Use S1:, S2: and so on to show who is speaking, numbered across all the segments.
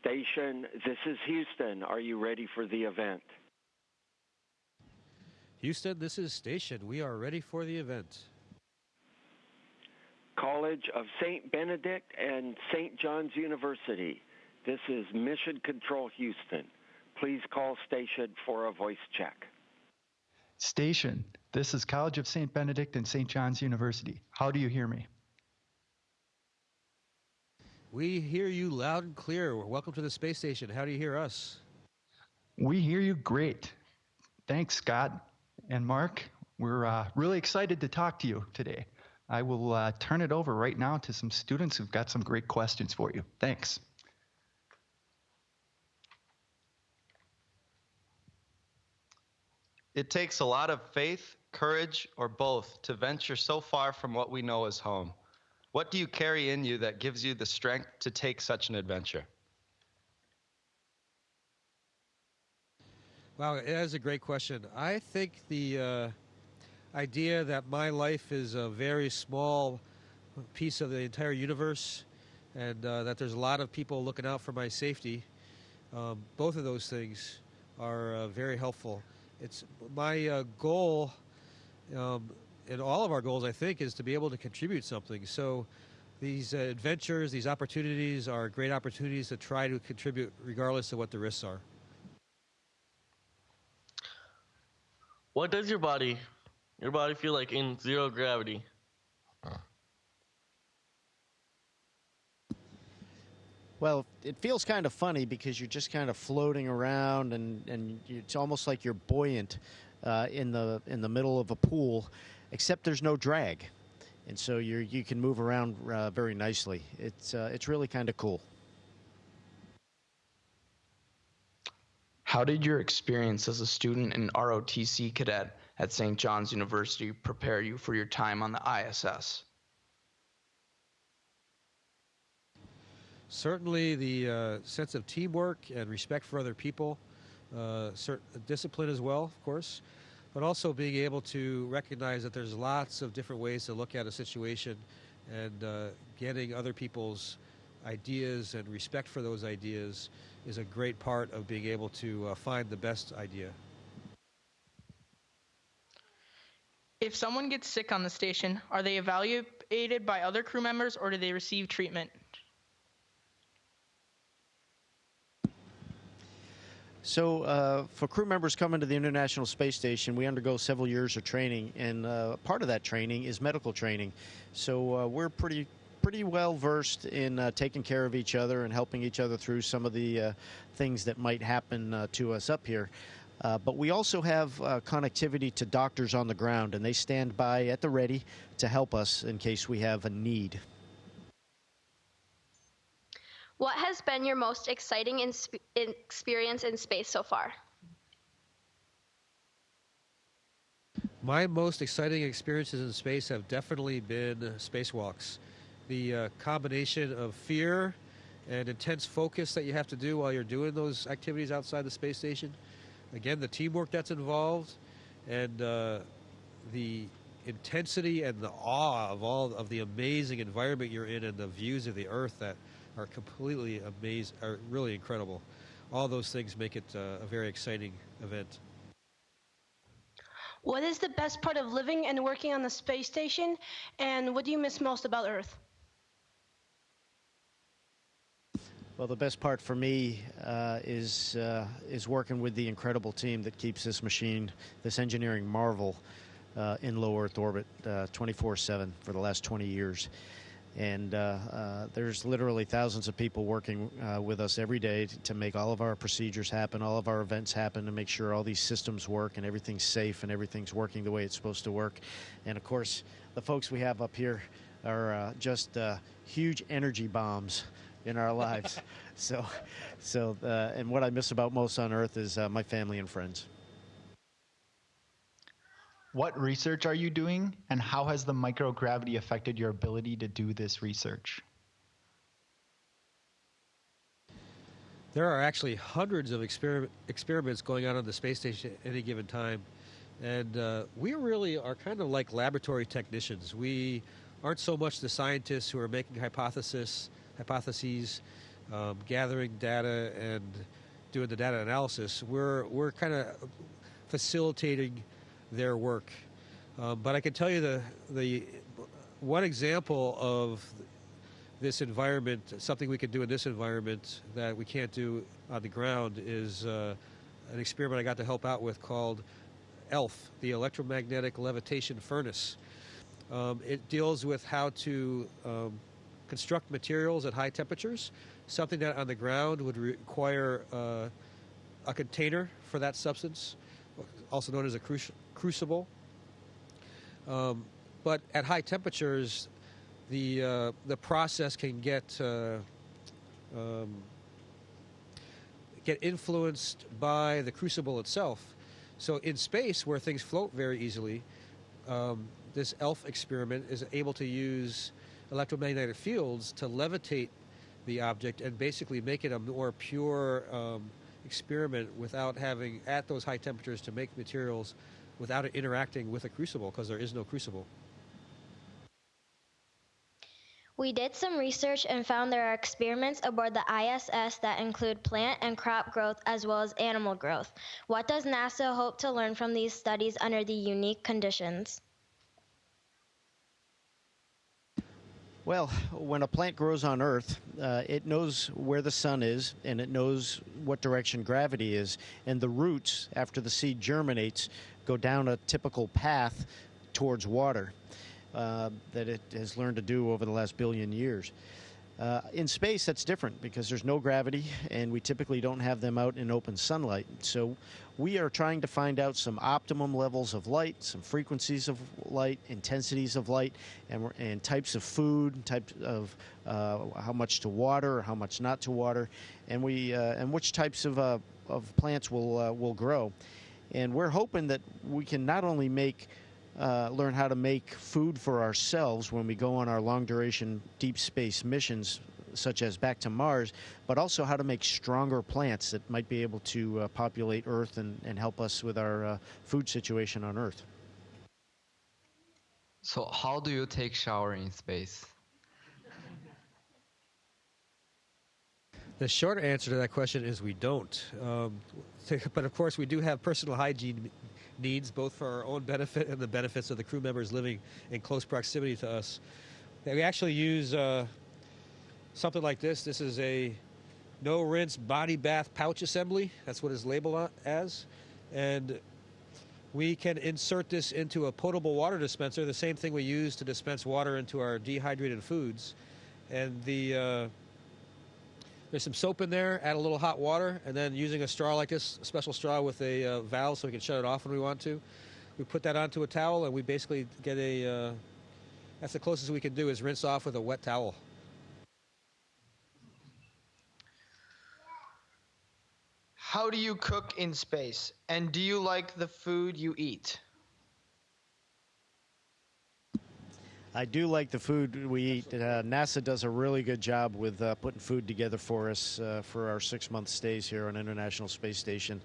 S1: Station, this is Houston. Are you ready for the event?
S2: Houston, this is Station. We are ready for the event.
S1: College of St. Benedict and St. John's University. This is Mission Control Houston. Please call station for a voice check.
S3: Station, this is College of St. Benedict and St. John's University. How do you hear me?
S2: We hear you loud and clear. Welcome to the space station. How do you hear us?
S3: We hear you great. Thanks, Scott and Mark. We're uh, really excited to talk to you today. I will uh, turn it over right now to some students who've got some great questions for you. Thanks.
S4: It takes a lot of faith, courage, or both to venture so far from what we know as home. What do you carry in you that gives you the strength to take such an adventure?
S2: Wow, that is a great question. I think the uh, idea that my life is a very small piece of the entire universe and uh, that there's a lot of people looking out for my safety, um, both of those things are uh, very helpful. It's my uh, goal, um, and all of our goals, I think, is to be able to contribute something. So these uh, adventures, these opportunities are great opportunities to try to contribute regardless of what the risks are.
S5: What does your body, your body feel like in zero gravity?
S6: Well, it feels kind of funny because you're just kind of floating around, and, and it's almost like you're buoyant uh, in the in the middle of a pool, except there's no drag, and so you you can move around uh, very nicely. It's uh, it's really kind of cool.
S7: How did your experience as a student and ROTC cadet at St. John's University prepare you for your time on the ISS?
S2: Certainly, the uh, sense of teamwork and respect for other people, uh, discipline as well, of course, but also being able to recognize that there's lots of different ways to look at a situation and uh, getting other people's ideas and respect for those ideas is a great part of being able to uh, find the best idea.
S8: If someone gets sick on the station, are they evaluated by other crew members or do they receive treatment?
S6: So, uh, for crew members coming to the International Space Station, we undergo several years of training, and uh, part of that training is medical training. So, uh, we're pretty pretty well versed in uh, taking care of each other and helping each other through some of the uh, things that might happen uh, to us up here. Uh, but we also have uh, connectivity to doctors on the ground, and they stand by at the ready to help us in case we have a need.
S9: What has been your most exciting in experience in space so far?
S2: My most exciting experiences in space have definitely been spacewalks the uh, combination of fear and intense focus that you have to do while you're doing those activities outside the space station. Again, the teamwork that's involved and uh, the intensity and the awe of all of the amazing environment you're in and the views of the earth that are completely amazing, are really incredible. All those things make it uh, a very exciting event.
S10: What is the best part of living and working on the space station, and what do you miss most about Earth?
S6: Well, the best part for me uh, is uh, is working with the incredible team that keeps this machine, this engineering marvel, uh, in low Earth orbit 24/7 uh, for the last 20 years. And uh, uh, there's literally thousands of people working with us every day to make all of our procedures happen, all of our events happen, to make sure all these systems work and everything's safe and everything's working the way it's supposed to work. And of course, the folks we have up here are just huge energy bombs in our lives. so, so, uh, and what I miss about most on Earth is uh, my family and friends.
S3: What research are you doing, and how has the microgravity affected your ability to do this research?
S2: There are actually hundreds of exper experiments going on on the space station at any given time. And uh, we really are kind of like laboratory technicians. We aren't so much the scientists who are making hypotheses hypotheses. um, gathering data and doing the data analysis. We're we're kind of facilitating their work. Um, but I can tell you the the one example of this environment, something we can do in this environment that we can't do on the ground, is uh, an experiment I got to help out with called ELF, the electromagnetic levitation furnace. Um, it deals with how to um, construct materials at high temperatures, something that on the ground would require uh, a container for that substance, also known as a cru- crucible. Um, but at high temperatures, the uh, the process can get uh, um, get influenced by the crucible itself. So in space, where things float very easily, um, this ELF experiment is able to use electromagnetic fields to levitate the object and basically make it a more pure um, experiment without having at those high temperatures to make materials without it interacting with a crucible because there is no crucible.
S11: We did some research and found there are experiments aboard the ISS that include plant and crop growth as well as animal growth. What does NASA hope to learn from these studies under the unique conditions?
S6: Well, when a plant grows on Earth, uh, it knows where the sun is and it knows what direction gravity is. And the roots, after the seed germinates, go down a typical path towards water uh, that it has learned to do over the last billion years. Uh, in space, that's different because there's no gravity, and we typically don't have them out in open sunlight. So, we are trying to find out some optimum levels of light, some frequencies of light, intensities of light, and, and types of food, types of uh, how much to water, or how much not to water, and we uh, and which types of uh, of plants will uh, will grow. And we're hoping that we can not only make uh, learn how to make food for ourselves when we go on our long duration deep space missions, such as back to Mars, but also how to make stronger plants that might be able to uh, populate Earth and, and help us with our uh, food situation on Earth.
S12: So, how do you take shower in space?
S2: The short answer to that question is we don't. Um, but of course, we do have personal hygiene needs, both for our own benefit and the benefits of the crew members living in close proximity to us. We actually use uh, something like this. This is a no rinse body bath pouch assembly. That's what it's labeled as. And we can insert this into a potable water dispenser, the same thing we use to dispense water into our dehydrated foods. And the uh, there's some soap in there, add a little hot water, and then using a straw like this, a special straw with a uh, valve so we can shut it off when we want to. We put that onto a towel and we basically get a, uh, that's the closest we can do is rinse off with a wet towel.
S13: How do you cook in space? And do you like the food you eat?
S6: I do like the food we eat. Uh, NASA does a really good job with uh, putting food together for us uh, for our six month stays here on International Space Station.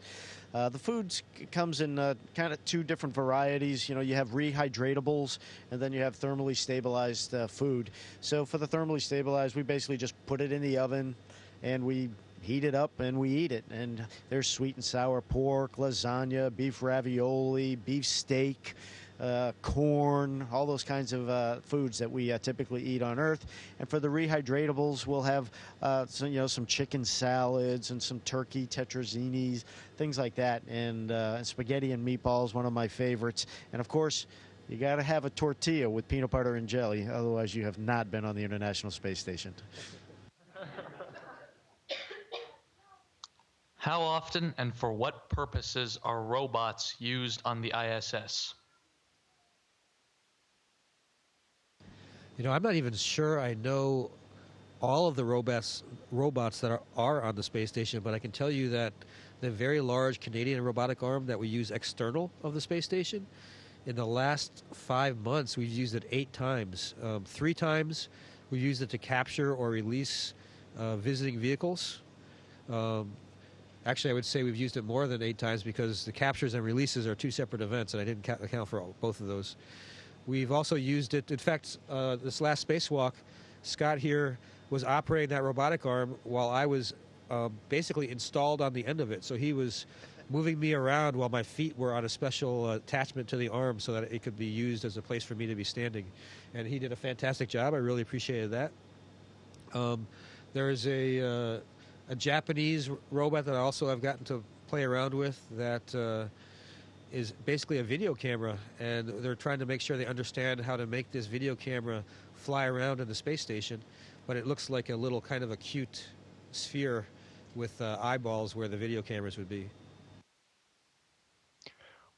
S6: Uh, the food comes in uh, kind of two different varieties. You know, you have rehydratables and then you have thermally stabilized uh, food. So for the thermally stabilized, we basically just put it in the oven and we heat it up and we eat it. And there's sweet and sour pork, lasagna, beef ravioli, beef steak uh, corn, all those kinds of uh, foods that we uh, typically eat on Earth. And for the rehydratables, we'll have uh, some, you know, some chicken salads and some turkey tetrazzinis, things like that, and, uh, and spaghetti and meatballs, one of my favorites. And of course, you got to have a tortilla with peanut butter and jelly, otherwise you have not been on the International Space Station.
S14: How often and for what purposes are robots used on the ISS?
S2: You know, I'm not even sure I know all of the robots robots that are, are on the space station, but I can tell you that the very large Canadian robotic arm that we use external of the space station, in the last five months, we've used it eight times. Um, three times we used it to capture or release uh, visiting vehicles. Um, actually, I would say we've used it more than eight times because the captures and releases are two separate events, and I didn't account for both of those. We've also used it, in fact, uh, this last spacewalk, Scott here was operating that robotic arm while I was um, basically installed on the end of it. So he was moving me around while my feet were on a special uh, attachment to the arm so that it could be used as a place for me to be standing. And he did a fantastic job. I really appreciated that. Um, there's a, uh, a Japanese robot that I also have gotten to play around with that uh, is basically a video camera, and they're trying to make sure they understand how to make this video camera fly around in the space station. But it looks like a little kind of a cute sphere with uh, eyeballs where the video cameras would be.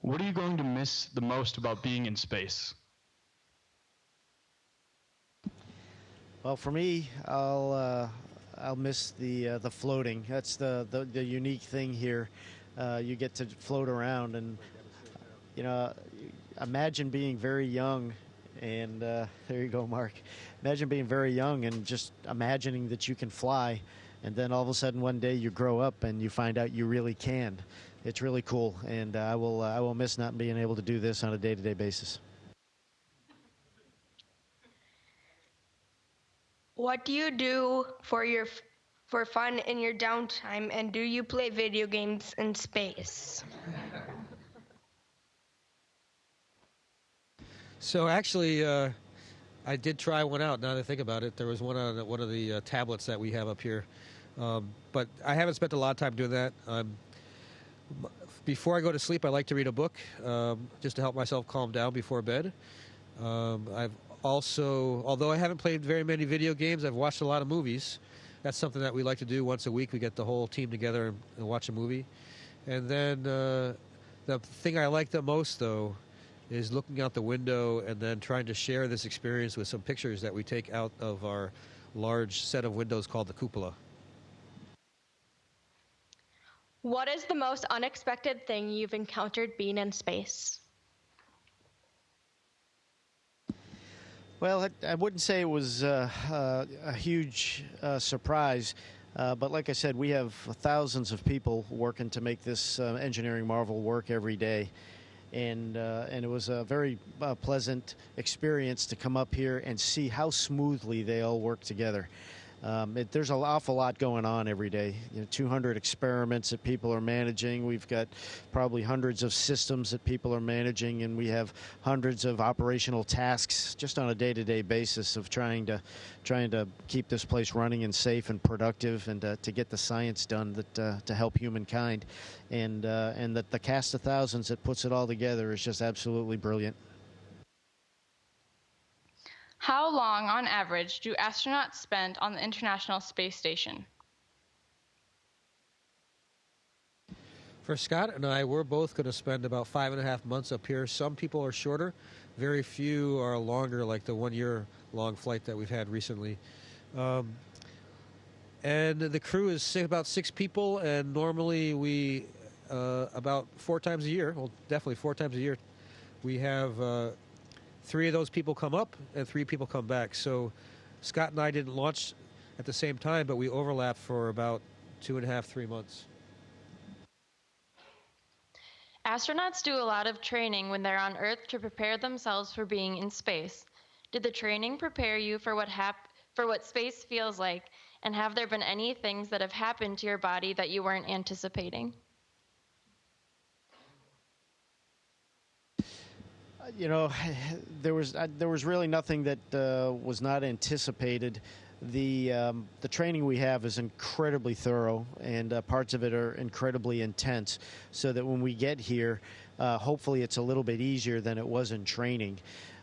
S15: What are you going to miss the most about being in space?
S6: Well, for me, I'll uh, I'll miss the uh, the floating. That's the, the, the unique thing here. Uh, you get to float around, and you know, imagine being very young, and uh, there you go, Mark. Imagine being very young and just imagining that you can fly, and then all of a sudden one day you grow up and you find out you really can. It's really cool, and uh, I will uh, I will miss not being able to do this on a day-to-day basis.
S16: What do you do for your for fun in your downtime and do you play video games in space?
S2: So actually, uh, I did try one out. Now that I think about it, there was one on one of the uh, tablets that we have up here, um, but I haven't spent a lot of time doing that. Um, before I go to sleep, I like to read a book um, just to help myself calm down before bed. Um, I've also, although I haven't played very many video games, I've watched a lot of movies. That's something that we like to do once a week. We get the whole team together and, and watch a movie. And then uh, the thing I like the most, though, is looking out the window and then trying to share this experience with some pictures that we take out of our large set of windows called the cupola.
S9: What is the most unexpected thing you've encountered being in space?
S6: Well, I, I wouldn't say it was uh, uh, a huge uh, surprise, uh, but like I said, we have thousands of people working to make this uh, engineering marvel work every day. And, uh, and it was a very pleasant experience to come up here and see how smoothly they all work together. Um, it, there's an awful lot going on every day. You know, 200 experiments that people are managing. We've got probably hundreds of systems that people are managing, and we have hundreds of operational tasks just on a day-to-day basis of trying to trying to keep this place running and safe and productive, and uh, to get the science done that uh, to help humankind. And uh, and that the cast of thousands that puts it all together is just absolutely brilliant.
S8: How long, on average, do astronauts spend on the International Space Station?
S2: For Scott and I, we're both going to spend about five and a half months up here. Some people are shorter, very few are longer, like the one year long flight that we've had recently. Um, and the crew is about six people, and normally we, uh, about four times a year, well, definitely four times a year, we have uh, three of those people come up and three people come back. So Scott and I didn't launch at the same time, but we overlapped for about two and a half, three months.
S17: Astronauts do a lot of training when they're on Earth to prepare themselves for being in space. Did the training prepare you for what hap- for what space feels like, and have there been any things that have happened to your body that you weren't anticipating?
S6: You know, there was there was really nothing that uh, was not anticipated. The um, the training we have is incredibly thorough, and uh, parts of it are incredibly intense. So that when we get here, uh, hopefully it's a little bit easier than it was in training.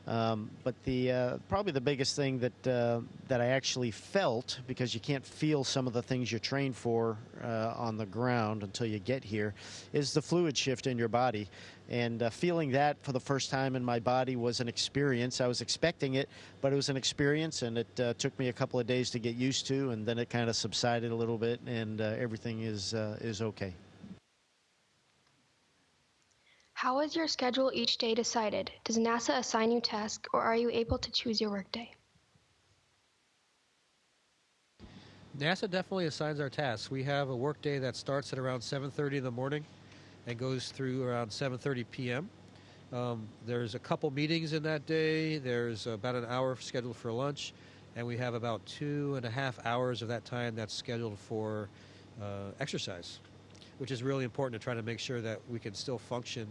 S6: Um, but the uh, probably the biggest thing that uh, that I actually felt because you can't feel some of the things you're trained for on the ground until you get here is the fluid shift in your body. And uh, feeling that for the first time in my body was an experience. I was expecting it, but it was an experience, and it uh, took me a couple of days to get used to, and then it kind of subsided a little bit, and uh, everything is is okay.
S18: How is your schedule each day decided? Does NASA assign you tasks or are you able to choose your workday?
S2: NASA definitely assigns our tasks. We have a workday that starts at around 7:30 in the morning and goes through around 7:30 p.m. Um, there's a couple meetings in that day. There's about an hour scheduled for lunch, and we have about two and a half hours of that time that's scheduled for uh, exercise, which is really important to try to make sure that we can still function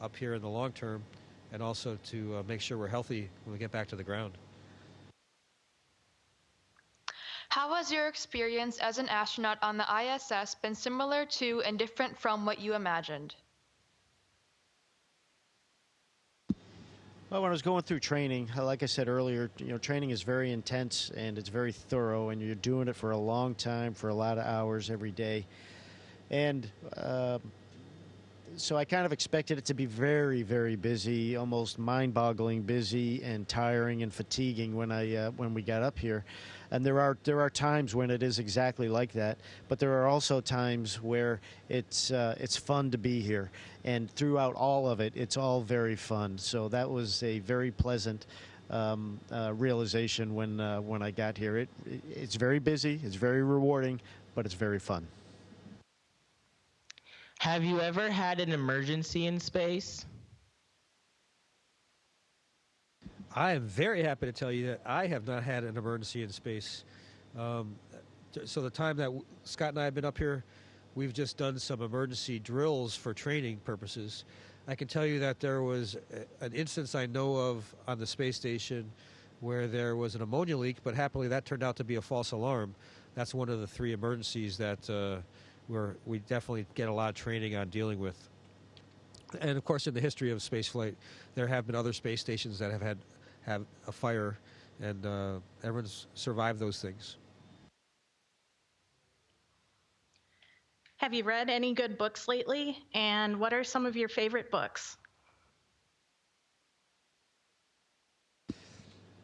S2: up here in the long term and also to uh, make sure we're healthy when we get back to the ground.
S19: How has your experience as an astronaut on the ISS been similar to and different from what you imagined?
S6: Well, when I was going through training, like I said earlier, you know, training is very intense and it's very thorough, and you're doing it for a long time, for a lot of hours every day. And uh, so I kind of expected it to be very, very busy, almost mind-boggling busy and tiring and fatiguing when I uh, when we got up here and there are there are times when it is exactly like that. But there are also times where it's uh, it's fun to be here, and throughout all of it, it's all very fun. So that was a very pleasant. Um, uh, realization when uh, when I got here. It it's very busy, it's very rewarding, but it's very fun.
S20: Have you ever had an emergency in space?
S2: I am very happy to tell you that I have not had an emergency in space. Um, so the time that Scott and I have been up here, we've just done some emergency drills for training purposes. I can tell you that there was an instance I know of on the space station where there was an ammonia leak, but happily that turned out to be a false alarm. That's one of the three emergencies that uh, we definitely get a lot of training on dealing with. And of course, in the history of spaceflight, there have been other space stations that have had have a fire, and uh, everyone's survived those things.
S21: Have you read any good books lately? And what are some of your favorite books?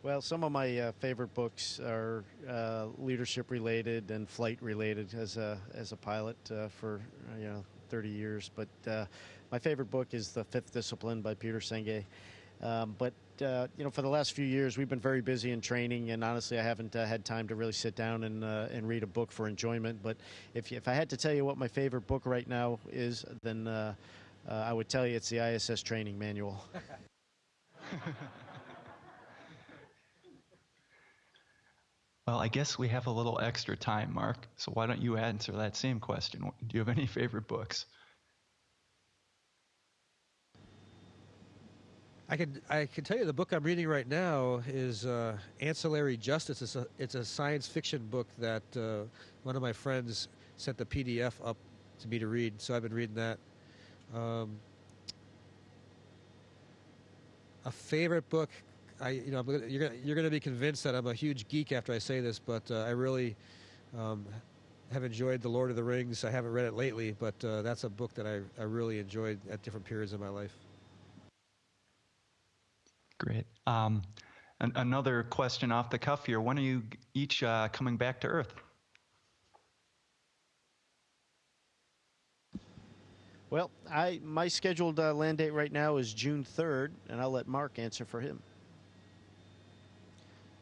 S6: Well, some of my uh, favorite books are uh, leadership related and flight related as a as a pilot uh, for you know 30 years. But uh, my favorite book is The Fifth Discipline by Peter Senge. Um, but uh, you know, for the last few years, we've been very busy in training, and honestly, I haven't uh, had time to really sit down and uh, and read a book for enjoyment. But if if I had to tell you what my favorite book right now is, then uh, uh, I would tell you it's the ISS Training Manual.
S3: well, I guess we have a little extra time, Mark. So why don't you answer that same question? Do you have any favorite books?
S2: I can I can tell you the book I'm reading right now is uh, Ancillary Justice. It's a it's a science fiction book that uh, one of my friends sent the PDF up to me to read. So I've been reading that. Um, a favorite book, I you know gonna, you're gonna you're gonna be convinced that I'm a huge geek after I say this, but uh, I really um, have enjoyed The Lord of the Rings. I haven't read it lately, but uh, that's a book that I I really enjoyed at different periods of my life.
S3: Great. Um, an- another question off the cuff here. When are you each uh, coming back to Earth?
S6: Well, I my scheduled uh, land date right now is June 3rd, and I'll let Mark answer for him.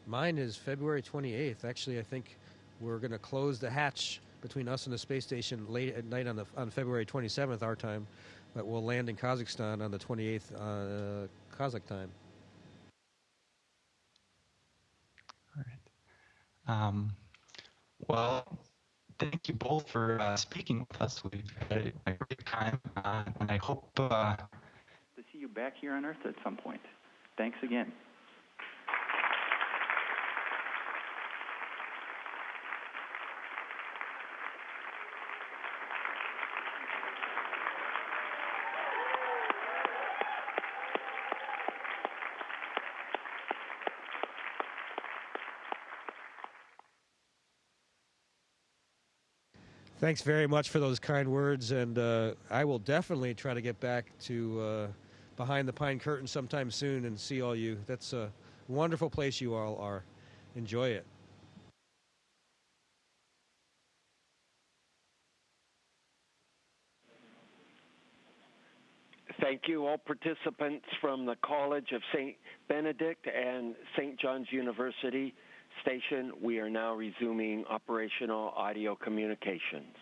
S2: Mine is February 28th. Actually, I think we're going to close the hatch between us and the space station late at night on the on February 27th our time, but we'll land in Kazakhstan on the 28th uh, Kazakh time.
S3: Um, well, thank you both for uh, speaking with us. We've had a great time, uh, and I hope uh,
S22: to see you back here on Earth at some point. Thanks again.
S2: Thanks very much for those kind words, and uh, I will definitely try to get back to uh, behind the pine curtain sometime soon and see all you. That's a wonderful place you all are. Enjoy it.
S1: Thank you, all participants from the College of St. Benedict and St. John's University station, we are now resuming operational audio communications.